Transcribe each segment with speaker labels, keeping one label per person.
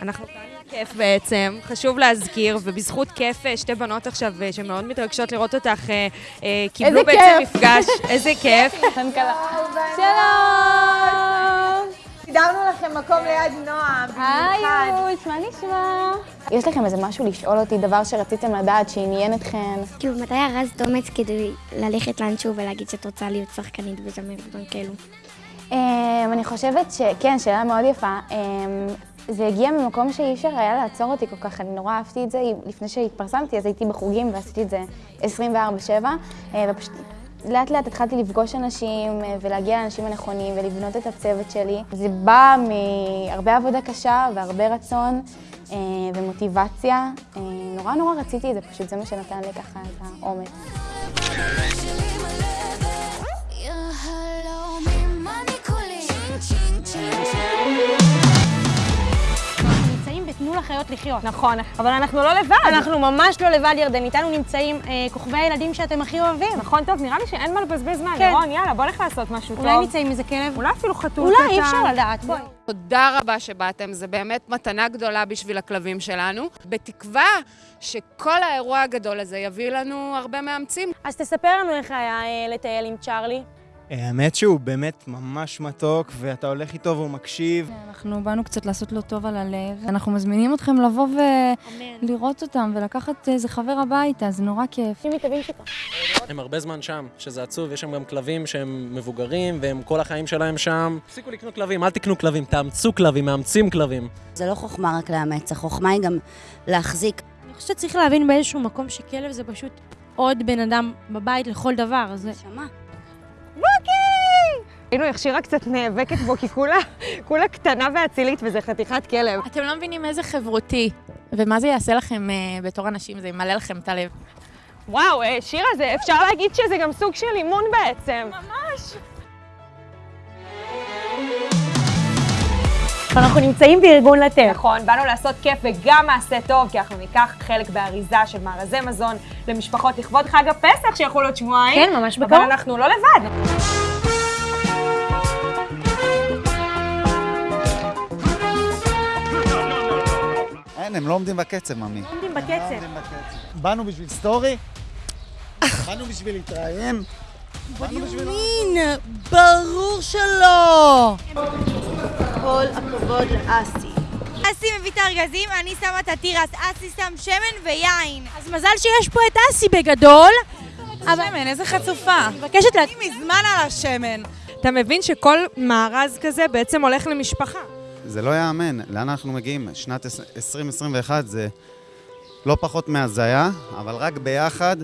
Speaker 1: אנחנו כאן עם כיף בעצם, חשוב להזכיר, ובזכות כיף אה, שתי בנות עכשיו אה, שמאוד מתרגשות לראות אותך, אה, קיבלו
Speaker 2: איזה
Speaker 1: בעצם
Speaker 2: כיף.
Speaker 1: מפגש, איזה כיף.
Speaker 2: שלום!
Speaker 3: סידרנו לכם מקום ליד
Speaker 2: היי
Speaker 3: במיוחד.
Speaker 2: יוש, מה נשמע? יש לכם איזה משהו לשאול אותי, דבר שרציתם לדעת, שעניין אתכן?
Speaker 4: כאילו, מתי ארזת אומץ כדי ללכת לאנשהו ולהגיד שאת רוצה להיות שחקנית וזמרת ודברים כאלו?
Speaker 2: אמ, אני חושבת שכן, שאלה מאוד יפה. זה הגיע ממקום שאי אפשר היה לעצור אותי כל כך, אני נורא אהבתי את זה. לפני שהתפרסמתי, אז הייתי בחוגים ועשיתי את זה 24/7, אה, ופשוט לאט לאט התחלתי לפגוש אנשים אה, ולהגיע לאנשים הנכונים ולבנות את הצוות שלי. זה בא מהרבה עבודה קשה והרבה רצון אה, ומוטיבציה. נורא נורא רציתי את זה, פשוט זה מה שנתן לי ככה את האומץ.
Speaker 5: נמצאים לחיות לחיות".
Speaker 1: נכון, אבל אנחנו לא לבד.
Speaker 5: אנחנו ממש לא לבד, ירדן. איתנו נמצאים אה, כוכבי הילדים שאתם הכי אוהבים.
Speaker 1: נכון, טוב, נראה לי שאין מה לבזבז זמן.
Speaker 5: כן.
Speaker 1: לירון, יאללה, בוא נלך לעשות משהו טוב.
Speaker 5: אולי נצא עם איזה כלב?
Speaker 1: אולי אפילו חתול
Speaker 5: אולי,
Speaker 1: קטן.
Speaker 5: אי אפשר לדעת. בואי.
Speaker 1: תודה רבה שבאתם, זה באמת מתנה גדולה בשביל הכלבים שלנו. בתקווה שכל האירוע הגדול הזה יביא לנו הרבה מאמצים.
Speaker 5: אז תספר לנו איך היה אה, לטייל עם צ'ארלי.
Speaker 6: האמת שהוא באמת ממש מתוק, ואתה הולך איתו והוא מקשיב.
Speaker 7: אנחנו באנו קצת לעשות לו טוב על הלב. אנחנו מזמינים אתכם לבוא ולראות אותם ולקחת איזה חבר הביתה, זה נורא כיף.
Speaker 8: הם הרבה זמן שם, שזה עצוב, יש שם גם כלבים שהם מבוגרים, והם כל החיים שלהם שם. תפסיקו לקנות כלבים, אל תקנו כלבים, תאמצו כלבים, מאמצים כלבים.
Speaker 9: זה לא חוכמה רק לאמץ, החוכמה היא גם להחזיק.
Speaker 5: אני חושבת שצריך להבין באיזשהו מקום שכלב זה פשוט עוד בן אדם בבית לכל דבר. זה...
Speaker 9: נשמה.
Speaker 1: היינו, איך שירה קצת נאבקת בו, כי כולה, כולה קטנה ואצילית, וזה חתיכת כלב.
Speaker 7: אתם לא מבינים איזה חברותי, ומה זה יעשה לכם אה, בתור אנשים, זה ימלא לכם את הלב.
Speaker 1: וואו, אה, שירה, זה, אפשר להגיד שזה גם סוג של אימון בעצם. ממש.
Speaker 5: אנחנו נמצאים בארגון לתת.
Speaker 1: נכון, באנו לעשות כיף וגם מעשה טוב, כי אנחנו ניקח חלק באריזה של מארזי מזון למשפחות לכבוד חג הפסח, שיכול להיות שבועיים.
Speaker 5: כן, ממש
Speaker 1: אבל
Speaker 5: בקרוב.
Speaker 1: אנחנו לא לבד.
Speaker 10: אין, הם לא עומדים בקצב, ממי.
Speaker 5: עומדים בקצב.
Speaker 6: באנו בשביל סטורי? באנו בשביל להתראיין? באנו בשביל...
Speaker 2: ברור שלא! כל הכבוד לאסי.
Speaker 4: אסי מביא את הארגזים, אני שמה את התירס, אסי שם שמן ויין.
Speaker 5: אז מזל שיש פה את אסי בגדול.
Speaker 7: שמן, איזה חצופה.
Speaker 5: מבקשת לה...
Speaker 7: מזמן על השמן.
Speaker 1: אתה מבין שכל מארז כזה בעצם הולך למשפחה.
Speaker 10: זה לא ייאמן, לאן אנחנו מגיעים? שנת 2021 זה לא פחות מהזיה, אבל רק ביחד,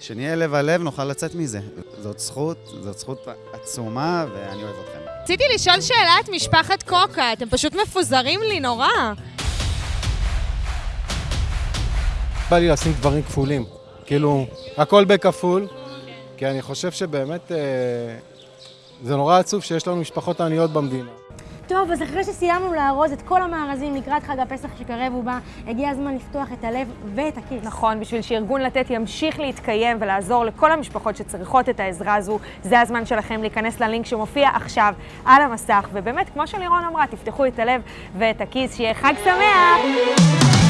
Speaker 10: שנהיה לב על לב, נוכל לצאת מזה. זאת זכות, זאת זכות עצומה, ואני אוהב אתכם.
Speaker 1: רציתי לשאול שאלה את משפחת קוקה, אתם פשוט מפוזרים לי נורא.
Speaker 11: בא לי לשים דברים כפולים. כאילו, הכל בכפול, כי אני חושב שבאמת אה, זה נורא עצוב שיש לנו משפחות עניות במדינה.
Speaker 5: טוב, אז אחרי שסיימנו לארוז את כל המארזים לקראת חג הפסח שקרב ובא, הגיע הזמן לפתוח את הלב ואת הכיס.
Speaker 1: נכון, בשביל שארגון לתת ימשיך להתקיים ולעזור לכל המשפחות שצריכות את העזרה הזו, זה הזמן שלכם להיכנס ללינק שמופיע עכשיו על המסך, ובאמת, כמו שלירון אמרה, תפתחו את הלב ואת הכיס, שיהיה חג שמח!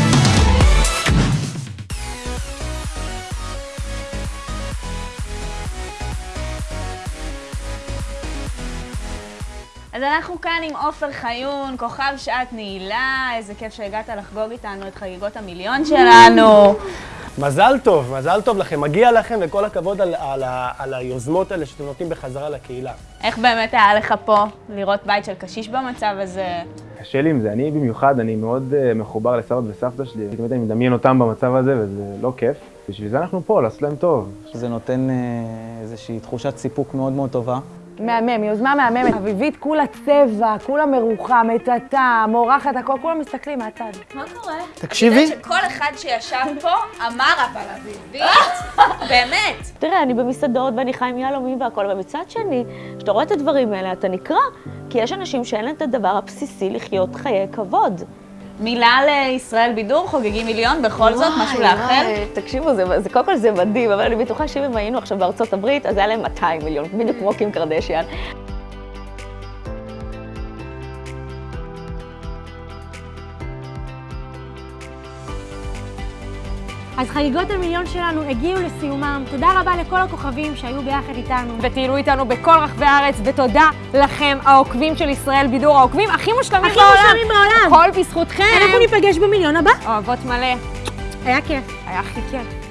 Speaker 2: אז אנחנו כאן עם עופר חיון, כוכב שעת נעילה, איזה כיף שהגעת לחגוג איתנו את חגיגות המיליון שלנו.
Speaker 12: מזל טוב, מזל טוב לכם, מגיע לכם וכל הכבוד על, על, ה- על היוזמות האלה שאתם נותנים בחזרה לקהילה.
Speaker 2: איך באמת היה לך פה לראות בית של קשיש במצב הזה?
Speaker 13: קשה לי עם זה, אני במיוחד, אני מאוד uh, מחובר לסבא וסבתא שלי, באמת אני מדמיין אותם במצב הזה וזה לא כיף. בשביל זה אנחנו פה, לעשות להם טוב.
Speaker 14: זה נותן אה, איזושהי תחושת סיפוק מאוד מאוד טובה.
Speaker 3: מהמם, יוזמה מהממת. אביבית, כולה צבע, כולה מרוחה, מטאטא, מורחת, הכל, כולם מסתכלים מהצד.
Speaker 2: מה קורה?
Speaker 12: תקשיבי.
Speaker 2: את יודעת שכל אחד שישב פה אמר אבל אביבית, באמת.
Speaker 15: תראה, אני במסעדות ואני חי עם יהלומים והכל, אבל מצד שני, כשאתה רואה את הדברים האלה, אתה נקרע, כי יש אנשים שאין להם את הדבר הבסיסי לחיות חיי כבוד.
Speaker 2: מילה לישראל בידור, חוגגים מיליון, בכל זאת, משהו לאחל?
Speaker 15: תקשיבו, זה, זה, קודם כל זה מדהים, אבל אני בטוחה שאם היינו עכשיו בארצות הברית, אז היה להם 200 מיליון, בדיוק כמו קים קרדשיאן.
Speaker 5: אז חגיגות המיליון שלנו הגיעו לסיומם. תודה רבה לכל הכוכבים שהיו ביחד איתנו.
Speaker 1: וטיילו איתנו בכל רחבי הארץ, ותודה לכם, העוקבים של ישראל בידור, העוקבים הכי מושלמים
Speaker 5: הכי
Speaker 1: בעולם.
Speaker 5: מושלמים בעולם.
Speaker 1: הכל בזכותכם.
Speaker 5: אנחנו ניפגש במיליון הבא.
Speaker 1: אוהבות מלא.
Speaker 5: היה כיף.
Speaker 1: היה הכי כיף.